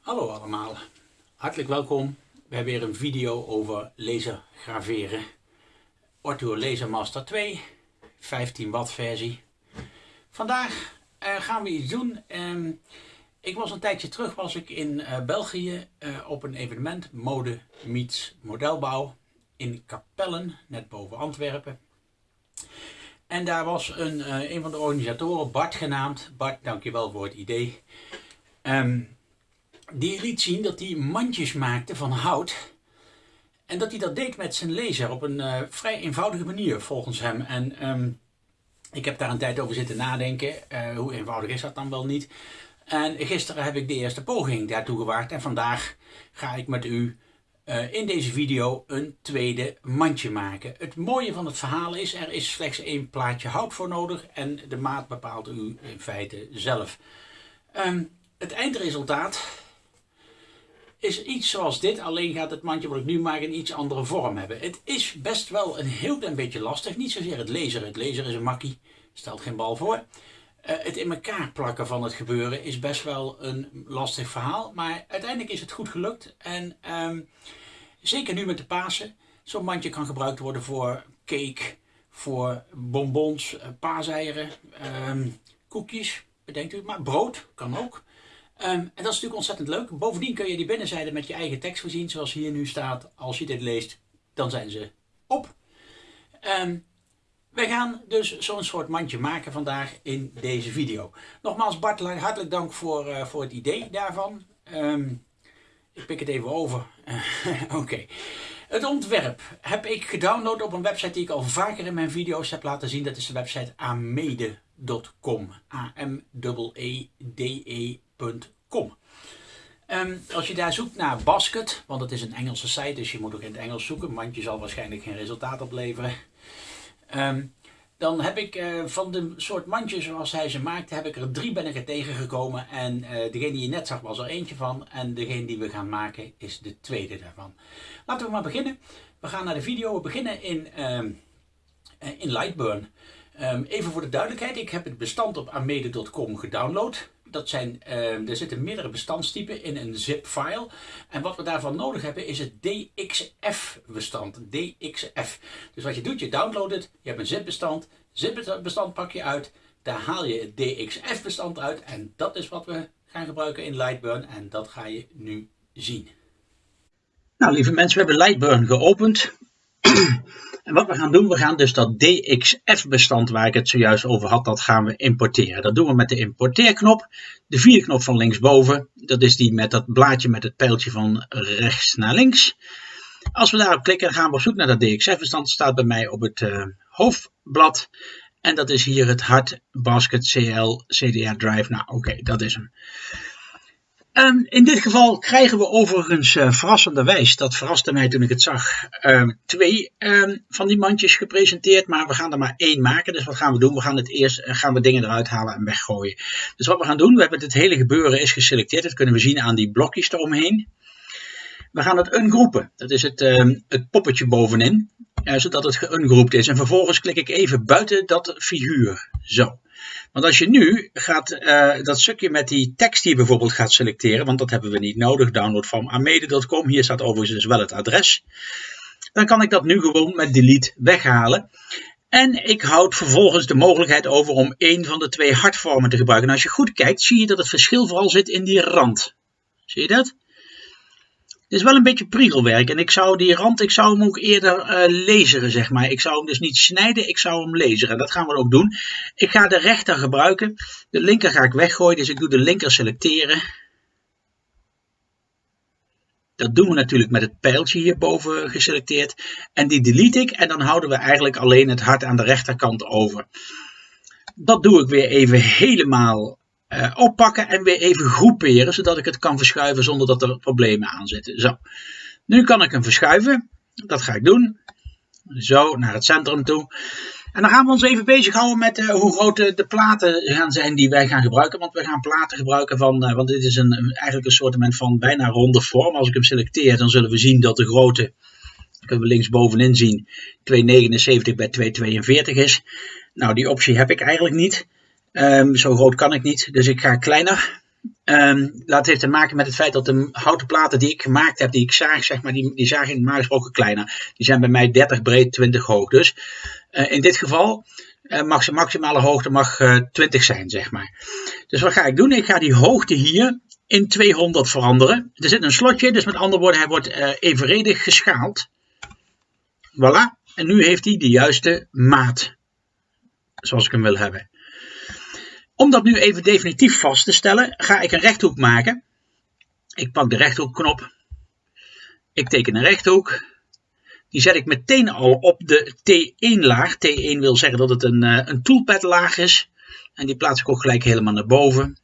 Hallo allemaal, hartelijk welkom. We hebben weer een video over laser graveren. Laser Master 2, 15 watt versie. Vandaag uh, gaan we iets doen. Um, ik was een tijdje terug was ik in uh, België uh, op een evenement Mode Meets Modelbouw in Kapellen, net boven Antwerpen. En daar was een, een van de organisatoren, Bart genaamd. Bart, dankjewel voor het idee. Um, die liet zien dat hij mandjes maakte van hout. En dat hij dat deed met zijn laser op een uh, vrij eenvoudige manier volgens hem. En um, ik heb daar een tijd over zitten nadenken. Uh, hoe eenvoudig is dat dan wel niet? En gisteren heb ik de eerste poging daartoe gewaagd. En vandaag ga ik met u uh, in deze video een tweede mandje maken. Het mooie van het verhaal is, er is slechts één plaatje hout voor nodig. En de maat bepaalt u in feite zelf. Um, het eindresultaat is iets zoals dit, alleen gaat het mandje wat ik nu maak een iets andere vorm hebben. Het is best wel een heel klein beetje lastig, niet zozeer het lezen. Het lezen is een makkie, stelt geen bal voor. Uh, het in elkaar plakken van het gebeuren is best wel een lastig verhaal, maar uiteindelijk is het goed gelukt. En um, zeker nu met de Pasen, zo'n mandje kan gebruikt worden voor cake, voor bonbons, eh, paaseieren, um, koekjes, bedenkt u maar, brood kan ook. Um, en dat is natuurlijk ontzettend leuk. Bovendien kun je die binnenzijde met je eigen tekst voorzien, zoals hier nu staat. Als je dit leest, dan zijn ze op. Um, wij gaan dus zo'n soort mandje maken vandaag in deze video. Nogmaals Bart, hartelijk dank voor, uh, voor het idee daarvan. Um, ik pik het even over. Oké. Het ontwerp heb ik gedownload op een website die ik al vaker in mijn video's heb laten zien. Dat is de website amede.com. A-M-E-E-D-E Um, als je daar zoekt naar basket, want het is een Engelse site, dus je moet ook in het Engels zoeken, want je zal waarschijnlijk geen resultaat opleveren. Um, dan heb ik uh, van de soort mandjes zoals hij ze maakte, heb ik er drie ben ik er tegengekomen. En uh, degene die je net zag was er eentje van. En degene die we gaan maken is de tweede daarvan. Laten we maar beginnen. We gaan naar de video. We beginnen in, uh, in Lightburn. Even voor de duidelijkheid, ik heb het bestand op amede.com gedownload dat zijn, uh, er zitten meerdere bestandstypen in een zip-file. En wat we daarvan nodig hebben is het DXF-bestand. DXF. Dus wat je doet, je downloadt het, je hebt een zip-bestand. Zip-bestand pak je uit, daar haal je het DXF-bestand uit. En dat is wat we gaan gebruiken in Lightburn. En dat ga je nu zien. Nou, lieve mensen, we hebben Lightburn geopend. En wat we gaan doen, we gaan dus dat DXF-bestand waar ik het zojuist over had, dat gaan we importeren. Dat doen we met de importeerknop, de vierde knop van linksboven. Dat is die met dat blaadje met het pijltje van rechts naar links. Als we daarop klikken, gaan we op zoek naar dat DXF-bestand. Dat staat bij mij op het uh, hoofdblad. En dat is hier het hard basket CL CDR drive. Nou, oké, dat is hem. Um, in dit geval krijgen we overigens uh, verrassenderwijs, dat verraste mij toen ik het zag, um, twee um, van die mandjes gepresenteerd, maar we gaan er maar één maken. Dus wat gaan we doen? We gaan het eerst uh, gaan we dingen eruit halen en weggooien. Dus wat we gaan doen, we hebben het hele gebeuren is geselecteerd, dat kunnen we zien aan die blokjes eromheen. We gaan het ungroepen, dat is het, het poppetje bovenin, uh, zodat het geungroept is. En vervolgens klik ik even buiten dat figuur, zo. Want als je nu gaat, uh, dat stukje met die tekst hier bijvoorbeeld gaat selecteren, want dat hebben we niet nodig, download van amede.com, hier staat overigens dus wel het adres, dan kan ik dat nu gewoon met delete weghalen. En ik houd vervolgens de mogelijkheid over om één van de twee hartvormen te gebruiken. En als je goed kijkt, zie je dat het verschil vooral zit in die rand. Zie je dat? Het is wel een beetje priegelwerk. En ik zou die rand, ik zou hem ook eerder uh, laseren, zeg maar. Ik zou hem dus niet snijden, ik zou hem laseren. Dat gaan we ook doen. Ik ga de rechter gebruiken. De linker ga ik weggooien, dus ik doe de linker selecteren. Dat doen we natuurlijk met het pijltje hierboven geselecteerd. En die delete ik en dan houden we eigenlijk alleen het hart aan de rechterkant over. Dat doe ik weer even helemaal uh, oppakken en weer even groeperen, zodat ik het kan verschuiven zonder dat er problemen aan zitten. Zo, nu kan ik hem verschuiven. Dat ga ik doen. Zo, naar het centrum toe. En dan gaan we ons even bezighouden met uh, hoe groot de, platen gaan zijn die wij gaan gebruiken. Want we gaan platen gebruiken van, uh, want dit is een, eigenlijk een soort van bijna ronde vorm. Als ik hem selecteer, dan zullen we zien dat de grootte, kunnen we links bovenin zien, 279 bij 242 is. Nou, die optie heb ik eigenlijk niet. Um, zo groot kan ik niet, dus ik ga kleiner. Um, dat heeft te maken met het feit dat de houten platen die ik gemaakt heb, die ik zaag, zeg maar, die, die zagen normaal gesproken kleiner. Die zijn bij mij 30 breed, 20 hoog. Dus uh, in dit geval uh, mag de maximale hoogte mag, uh, 20 zijn, zeg maar. Dus wat ga ik doen? Ik ga die hoogte hier in 200 veranderen. Er zit een slotje, dus met andere woorden, hij wordt evenredig geschaald. Voilà. En nu heeft hij de juiste maat. Zoals ik hem wil hebben. Om dat nu even definitief vast te stellen, ga ik een rechthoek maken. Ik pak de rechthoekknop. Ik teken een rechthoek. Die zet ik meteen al op de T1 laag. T1 wil zeggen dat het een, eh, een toolpad laag is. En die plaats ik ook gelijk helemaal naar boven.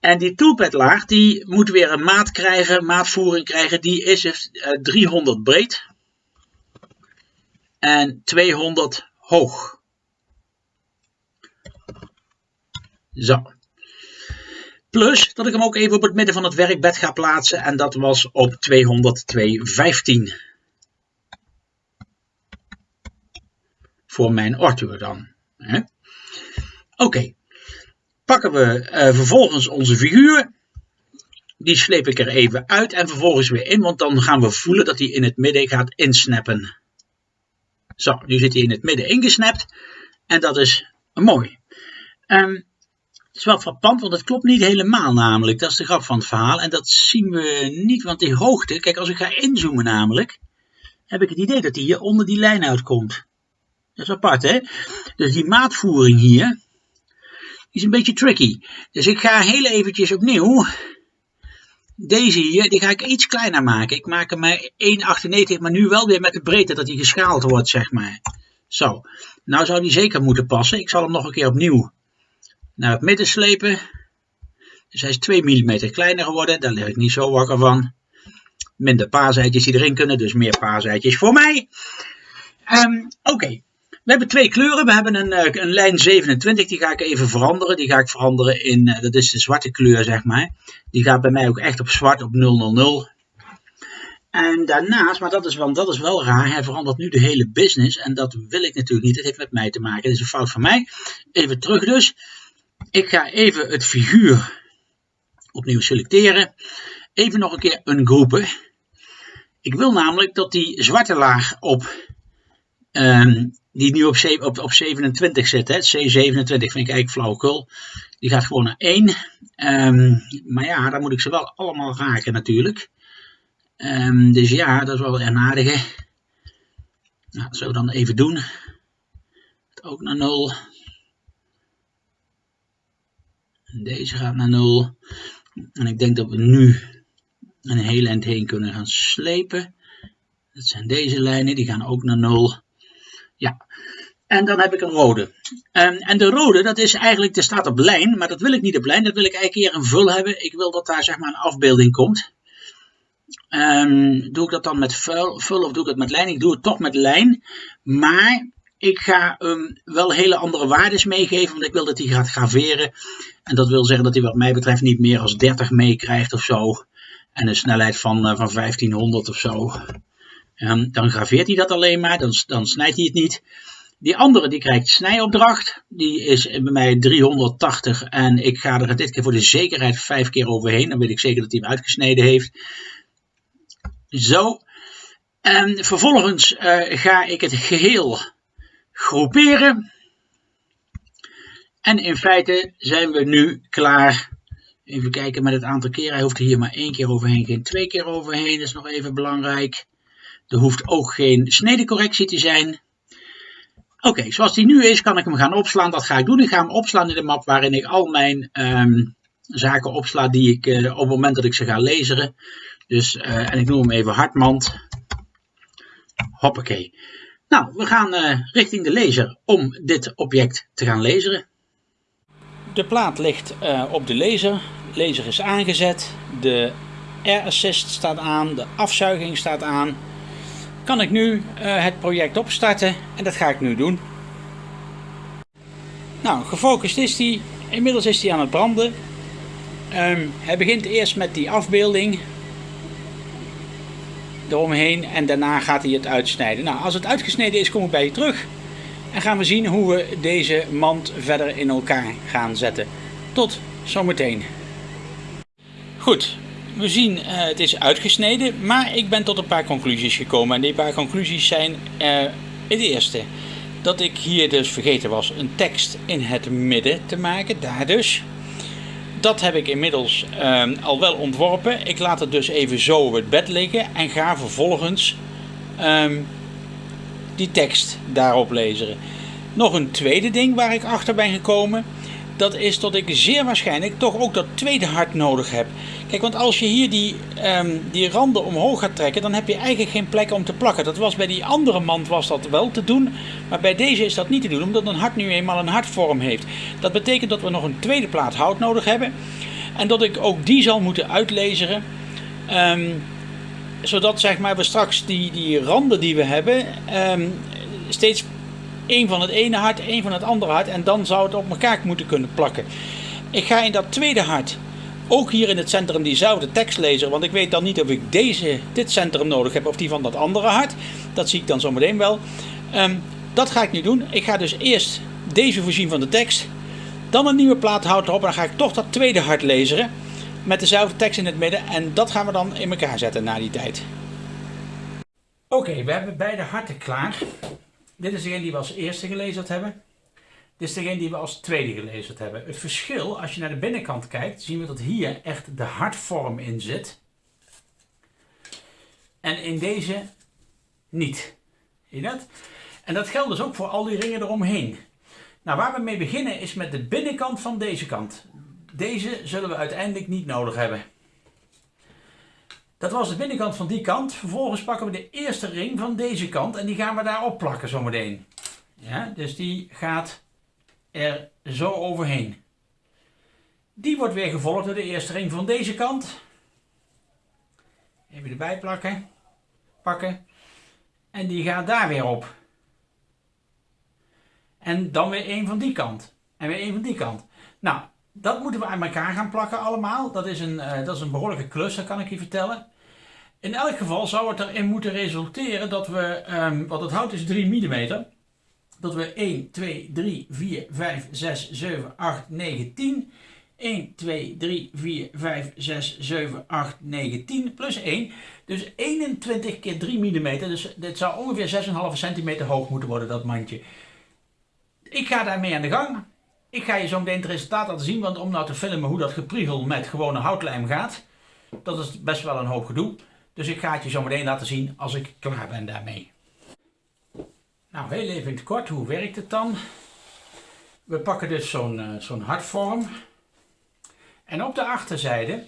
En die toolpad laag die moet weer een maat krijgen, maatvoering krijgen. Die is 300 eh, breed. En 200 hoog. Zo. Plus dat ik hem ook even op het midden van het werkbed ga plaatsen. En dat was op 202.15. Voor mijn Arthur dan. Oké. Pakken we uh, vervolgens onze figuur. Die sleep ik er even uit en vervolgens weer in. Want dan gaan we voelen dat hij in het midden gaat insnappen. Zo, nu zit hij in het midden ingesnapt. En dat is mooi. Um, is wel frappant, want het klopt niet helemaal namelijk. Dat is de grap van het verhaal. En dat zien we niet, want die hoogte... Kijk, als ik ga inzoomen namelijk... heb ik het idee dat die hier onder die lijn uitkomt. Dat is apart, hè? Dus die maatvoering hier... is een beetje tricky. Dus ik ga heel eventjes opnieuw... Deze hier, die ga ik iets kleiner maken. Ik maak hem maar 1,98, maar nu wel weer met de breedte dat hij geschaald wordt, zeg maar. Zo, nou zou die zeker moeten passen. Ik zal hem nog een keer opnieuw naar het midden slepen. Dus hij is 2 mm kleiner geworden, daar lig ik niet zo wakker van. Minder paaseitjes die erin kunnen, dus meer paaseitjes voor mij. Um, Oké, we hebben twee kleuren. We hebben een, uh, een, lijn 27, die ga ik even veranderen. Die ga ik veranderen in, uh, dat is de zwarte kleur zeg maar. Die gaat bij mij ook echt op zwart, op 000. En daarnaast, maar dat is, wel, dat is wel raar, hij verandert nu de hele business. En dat wil ik natuurlijk niet, dat heeft met mij te maken. Dat is een fout van mij. Even terug dus. Ik ga even het figuur opnieuw selecteren. Even nog een keer ungroepen. Ik wil namelijk dat die zwarte laag op, um, die nu op, op, op 27 zit, hè, C27 vind ik eigenlijk flauwekul. Die gaat gewoon naar 1. Um, ehm, maar ja, dan moet ik ze wel allemaal raken natuurlijk. Um, dus ja, dat is wel een aardige. Nou, dat zullen we dan even doen. Ook naar 0. Deze gaat naar 0. En ik denk dat we nu een hele eind heen kunnen gaan slepen. Dat zijn deze lijnen, die gaan ook naar 0. Ja, en dan heb ik een rode. Um, en de rode, dat is eigenlijk, er staat op lijn, maar dat wil ik niet op lijn. Dat wil ik eigenlijk hier een vul hebben. Ik wil dat daar zeg maar een afbeelding komt. Um, doe ik dat dan met vul, vul of doe ik het met lijn? Ik doe het toch met lijn. Maar ik ga hem wel hele andere waardes meegeven, want ik wil dat hij gaat graveren. En dat wil zeggen dat hij wat mij betreft niet meer als 30 meekrijgt of zo. En een snelheid van, uh, van 1500 of zo. Um, dan graveert hij dat alleen maar, dan, dan snijdt hij het niet. Die andere die krijgt snijopdracht. Die is bij mij 380 en ik ga er dit keer voor de zekerheid vijf keer overheen. Dan weet ik zeker dat hij hem uitgesneden heeft. Zo. En vervolgens uh, ga ik het geheel groeperen. En in feite zijn we nu klaar. Even kijken met het aantal keer. Hij hoeft er hier maar één keer overheen, geen twee keer overheen. Dat is nog even belangrijk. Er hoeft ook geen snedecorrectie te zijn. Oké, zoals die nu is, kan ik hem gaan opslaan. Dat ga ik doen. Ik ga hem opslaan in de map waarin ik al mijn um, zaken opsla die ik uh, op het moment dat ik ze ga lezen. Dus, uh, en ik noem hem even Hartmand. Hoppakee. Nou, we gaan uh, richting de laser om dit object te gaan laseren. De plaat ligt uh, op de laser. De laser is aangezet. De air assist staat aan. De afzuiging staat aan. Kan ik nu uh, het project opstarten en dat ga ik nu doen. Nou, gefocust is hij. Inmiddels is hij aan het branden. Um, hij begint eerst met die afbeelding eromheen en daarna gaat hij het uitsnijden. Nou, als het uitgesneden is, kom ik bij je terug en gaan we zien hoe we deze mand verder in elkaar gaan zetten. Tot zometeen. Goed, we zien uh, het is uitgesneden, maar ik ben tot een paar conclusies gekomen. En die paar conclusies zijn uh, het eerste. Dat ik hier dus vergeten was een tekst in het midden te maken, daar dus. Dat heb ik inmiddels uh, al wel ontworpen. Ik laat het dus even zo op het bed liggen en ga vervolgens um, die tekst daarop lezen. Nog een tweede ding waar ik achter ben gekomen dat is dat ik zeer waarschijnlijk toch ook dat tweede hart nodig heb. Kijk, want als je hier die, um, die randen omhoog gaat trekken, dan heb je eigenlijk geen plek om te plakken. Dat was bij die andere mand was dat wel te doen, maar bij deze is dat niet te doen, omdat een hart nu eenmaal een hartvorm heeft. Dat betekent dat we nog een tweede plaat hout nodig hebben en dat ik ook die zal moeten uitlezen. Um, zodat zeg maar, we straks die, die randen die we hebben um, steeds één van het ene hart, één van het andere hart. En dan zou het op elkaar moeten kunnen plakken. Ik ga in dat tweede hart ook hier in het centrum diezelfde tekst lezen. Want ik weet dan niet of ik deze, dit centrum nodig heb of die van dat andere hart. Dat zie ik dan zometeen wel. Um, dat ga ik nu doen. Ik ga dus eerst deze voorzien van de tekst. Dan een nieuwe plaat hout erop. En dan ga ik toch dat tweede hart lezen. Met dezelfde tekst in het midden. En dat gaan we dan in elkaar zetten na die tijd. Oké, we hebben beide harten klaar. Dit is degene die we als eerste gelezen hebben. Dit is degene die we als tweede gelezen hebben. Het verschil, als je naar de binnenkant kijkt, zien we dat hier echt de hartvorm in zit. En in deze niet. Zie je dat? En dat geldt dus ook voor al die ringen eromheen. Nou, waar we mee beginnen is met de binnenkant van deze kant. Deze zullen we uiteindelijk niet nodig hebben. Dat was de binnenkant van die kant. Vervolgens pakken we de eerste ring van deze kant en die gaan we daarop plakken zometeen. Ja, dus die gaat er zo overheen. Die wordt weer gevolgd door de eerste ring van deze kant. Even erbij plakken. Pakken. En die gaat daar weer op. En dan weer een van die kant. En weer een van die kant. Nou, dat moeten we aan elkaar gaan plakken allemaal. Dat is een, uh, dat is een behoorlijke klus, dat kan ik je vertellen. In elk geval zou het erin moeten resulteren dat we, um, want het hout is 3 mm, dat we 1, 2, 3, 4, 5, 6, 7, 8, 9, 10. 1, 2, 3, 4, 5, 6, 7, 8, 9, 10 plus 1. Dus 21 keer 3 mm. Dus dit zou ongeveer 6,5 cm hoog moeten worden, dat mandje. Ik ga daarmee aan de gang. Ik ga je zo meteen het resultaat laten zien, want om nou te filmen hoe dat gepriegel met gewone houtlijm gaat, dat is best wel een hoop gedoe. Dus ik ga het je zo meteen laten zien als ik klaar ben daarmee. Nou, heel even in het kort, hoe werkt het dan? We pakken dus zo'n uh, zo'n hartvorm. En op de achterzijde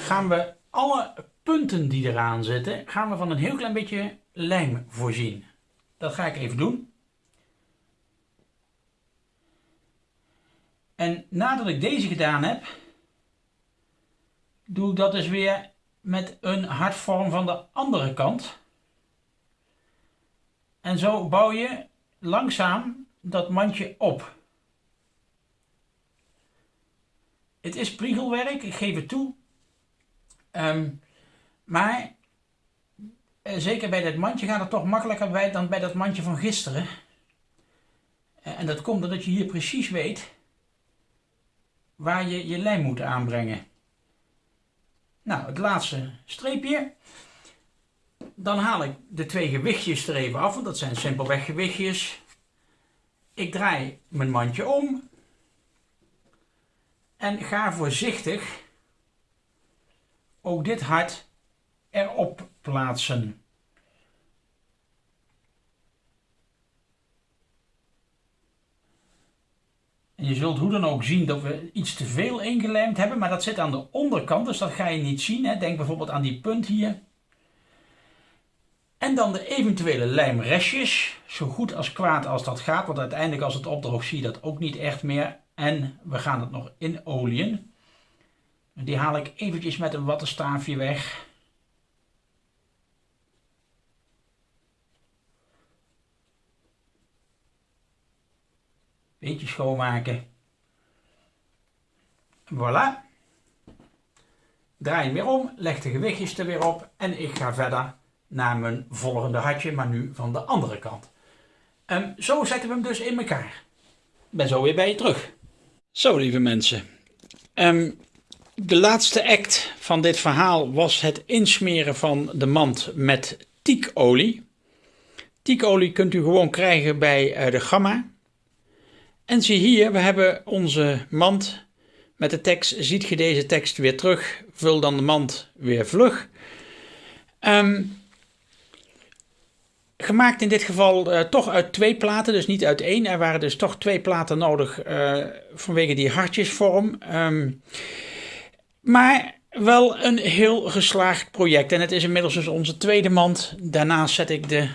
gaan we alle punten die eraan zitten, gaan we van een heel klein beetje lijm voorzien. Dat ga ik even doen. En nadat ik deze gedaan heb, doe ik dat dus weer met een hartvorm van de andere kant. En zo bouw je langzaam dat mandje op. Het is priegelwerk, ik geef het toe. Um, maar eh, zeker bij dat mandje gaat het toch makkelijker bij dan bij dat mandje van gisteren. En dat komt omdat je hier precies weet waar je je lijm moet aanbrengen. Nou, het laatste streepje. Dan haal ik de twee gewichtjes er even af, want dat zijn simpelweg gewichtjes. Ik draai mijn mandje om. En ga voorzichtig ook dit hart erop plaatsen. En je zult hoe dan ook zien dat we iets te veel ingelijmd hebben, maar dat zit aan de onderkant, dus dat ga je niet zien. Hè. Denk bijvoorbeeld aan die punt hier. En dan de eventuele lijmrestjes, zo goed als kwaad als dat gaat, want uiteindelijk als het opdroogt zie je dat ook niet echt meer. En we gaan het nog in olieën. Die haal ik eventjes met een wattenstaafje weg. Beetje schoonmaken. Voilà. Draai hem weer om, leg de gewichtjes er weer op en ik ga verder naar mijn volgende hartje, maar nu van de andere kant. Um, zo zetten we hem dus in elkaar. Ben zo weer bij je terug. Zo lieve mensen. Um, De laatste act van dit verhaal was het insmeren van de mand met tiekolie. Tiekolie kunt u gewoon krijgen bij eh, de Gamma. En zie hier, we hebben onze mand met de tekst. Ziet je deze tekst weer terug? Vul dan de mand weer vlug. Um, gemaakt in dit geval uh, toch uit twee platen, dus niet uit één. Er waren dus toch twee platen nodig uh, vanwege die hartjesvorm. Um, maar wel een heel geslaagd project. En het is inmiddels dus onze tweede mand. Daarnaast zet ik de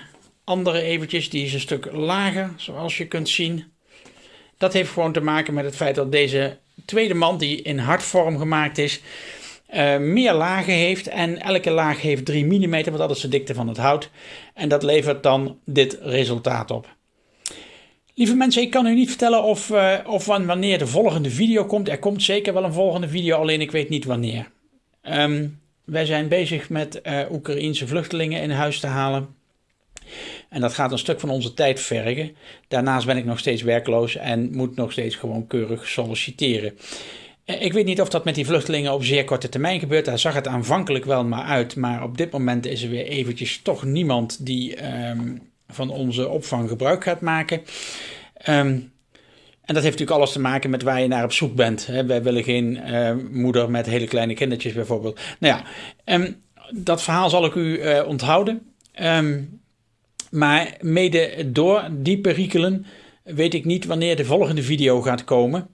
andere eventjes. Die is een stuk lager, zoals je kunt zien. Dat heeft gewoon te maken met het feit dat deze tweede mand, die in hartvorm gemaakt is, uh, meer lagen heeft. En elke laag heeft 3 mm, want dat is de dikte van het hout. En dat levert dan dit resultaat op. Lieve mensen, ik kan u niet vertellen of, uh, of wanneer de volgende video komt. Er komt zeker wel een volgende video, alleen ik weet niet wanneer. Um, wij zijn bezig met uh, Oekraïense vluchtelingen in huis te halen. En dat gaat een stuk van onze tijd vergen. Daarnaast ben ik nog steeds werkloos en moet nog steeds gewoon keurig solliciteren. Eh, ik weet niet of dat met die vluchtelingen op zeer korte termijn gebeurt. Daar zag het aanvankelijk wel maar uit. Maar op dit moment is er weer eventjes toch niemand die um, van onze opvang gebruik gaat maken. Um, en dat heeft natuurlijk alles te maken met waar je naar op zoek bent. Wij willen geen uh, moeder met hele kleine kindertjes bijvoorbeeld. Nou ja, dat verhaal zal ik u uh, onthouden. Um, maar mede door die perikelen weet ik niet wanneer de volgende video gaat komen.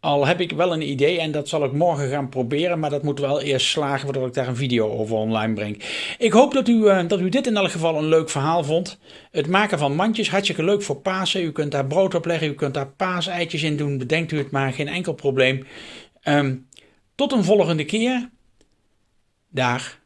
Al heb ik wel een idee en dat zal ik morgen gaan proberen, maar dat moet wel eerst slagen voordat ik daar een video over online breng. Ik hoop dat u, uh, dat u dit in elk geval een leuk verhaal vond. Het maken van mandjes, hartstikke leuk voor Pasen. U kunt daar brood op leggen, u kunt daar paaseitjes in doen. Bedenkt u het maar, geen enkel probleem. Um, tot een volgende keer. Daar.